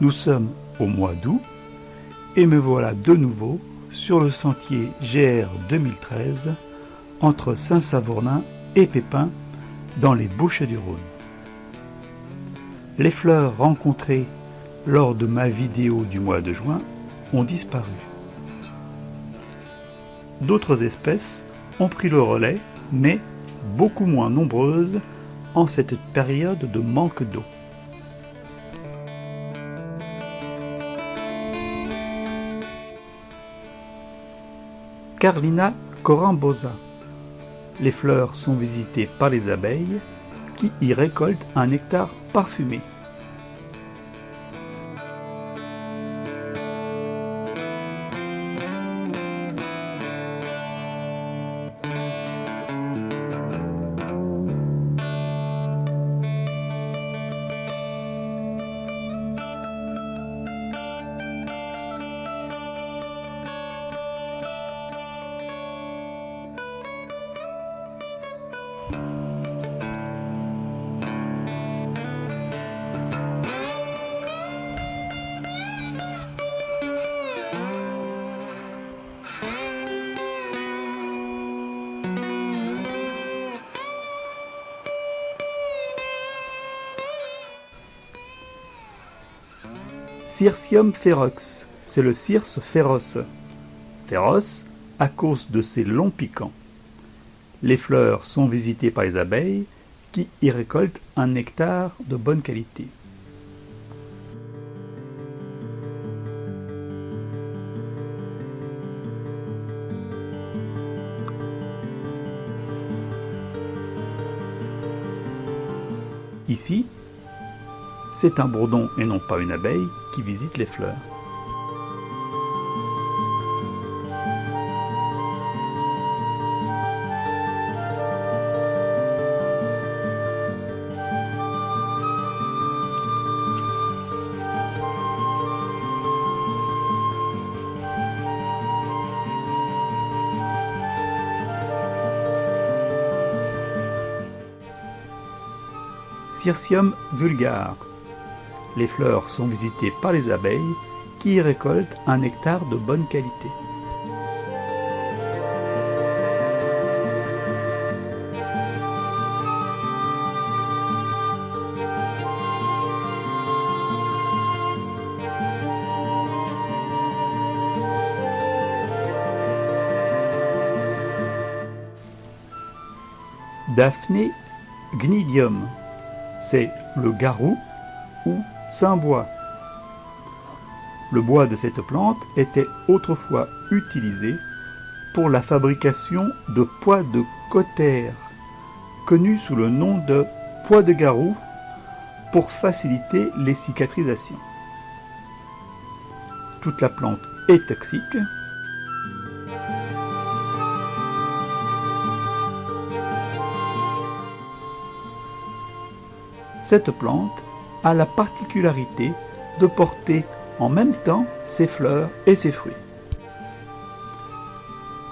Nous sommes au mois d'août et me voilà de nouveau sur le sentier GR 2013 entre Saint-Savournin et Pépin dans les Bouches du Rhône. Les fleurs rencontrées lors de ma vidéo du mois de juin ont disparu. D'autres espèces ont pris le relais, mais beaucoup moins nombreuses en cette période de manque d'eau. Carlina corambosa. Les fleurs sont visitées par les abeilles qui y récoltent un nectar parfumé. Cirsium ferox, c'est le circe féroce. Féroce à cause de ses longs piquants. Les fleurs sont visitées par les abeilles qui y récoltent un nectar de bonne qualité. Ici, c'est un bourdon et non pas une abeille qui visite les fleurs. Cirsium vulgare les fleurs sont visitées par les abeilles qui y récoltent un nectar de bonne qualité. Daphné gnidium, c'est le garou ou bois. Le bois de cette plante était autrefois utilisé pour la fabrication de pois de cotère, connu sous le nom de pois de garou, pour faciliter les cicatrisations. Toute la plante est toxique. Cette plante a la particularité de porter en même temps ses fleurs et ses fruits.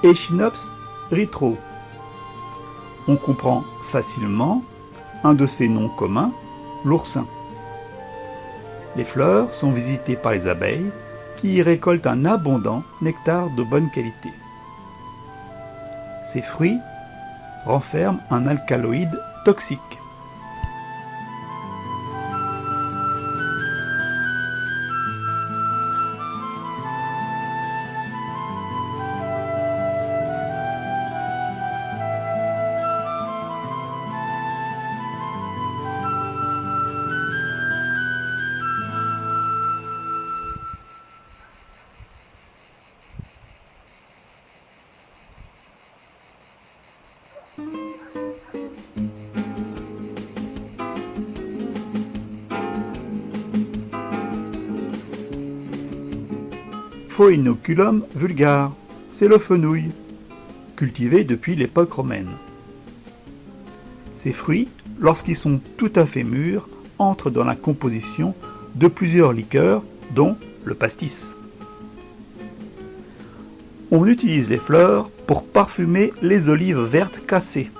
Echinops ritro. On comprend facilement un de ses noms communs, l'oursin. Les fleurs sont visitées par les abeilles qui y récoltent un abondant nectar de bonne qualité. Ces fruits renferment un alcaloïde toxique. Phoinoculum vulgare, c'est le fenouil, cultivé depuis l'époque romaine. Ces fruits, lorsqu'ils sont tout à fait mûrs, entrent dans la composition de plusieurs liqueurs, dont le pastis. On utilise les fleurs pour parfumer les olives vertes cassées.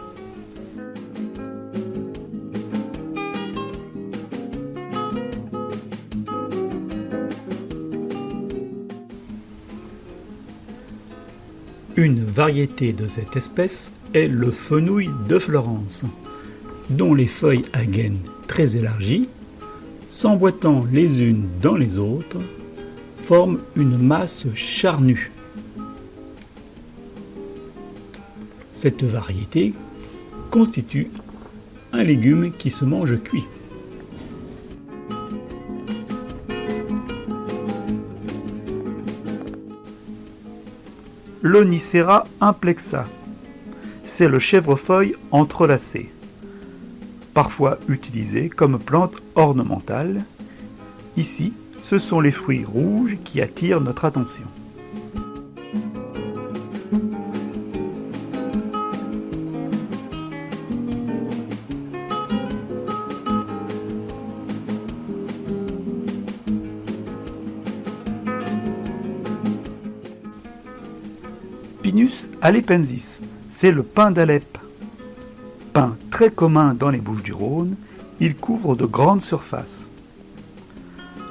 Une variété de cette espèce est le fenouil de Florence, dont les feuilles à gaines très élargies, s'emboîtant les unes dans les autres, forment une masse charnue. Cette variété constitue un légume qui se mange cuit. L'Onicera implexa. C'est le chèvrefeuille entrelacé, parfois utilisé comme plante ornementale. Ici, ce sont les fruits rouges qui attirent notre attention. C'est le pin d'Alep. Pin très commun dans les Bouches du Rhône, il couvre de grandes surfaces.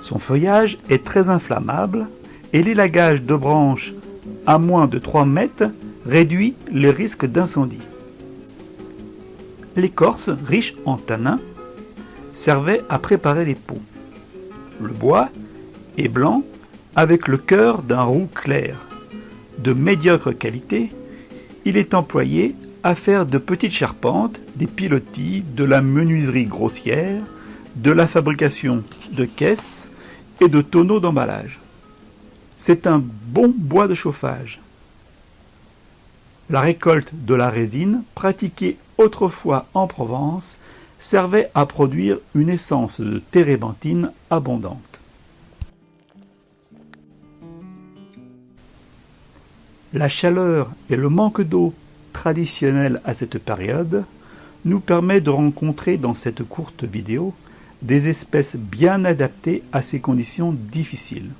Son feuillage est très inflammable et l'élagage de branches à moins de 3 mètres réduit les risques d'incendie. L'écorce, riche en tanins, servait à préparer les pots. Le bois est blanc avec le cœur d'un roux clair de médiocre qualité, il est employé à faire de petites charpentes, des pilotis, de la menuiserie grossière, de la fabrication de caisses et de tonneaux d'emballage. C'est un bon bois de chauffage. La récolte de la résine, pratiquée autrefois en Provence, servait à produire une essence de térébenthine abondante. La chaleur et le manque d'eau traditionnel à cette période nous permet de rencontrer dans cette courte vidéo des espèces bien adaptées à ces conditions difficiles.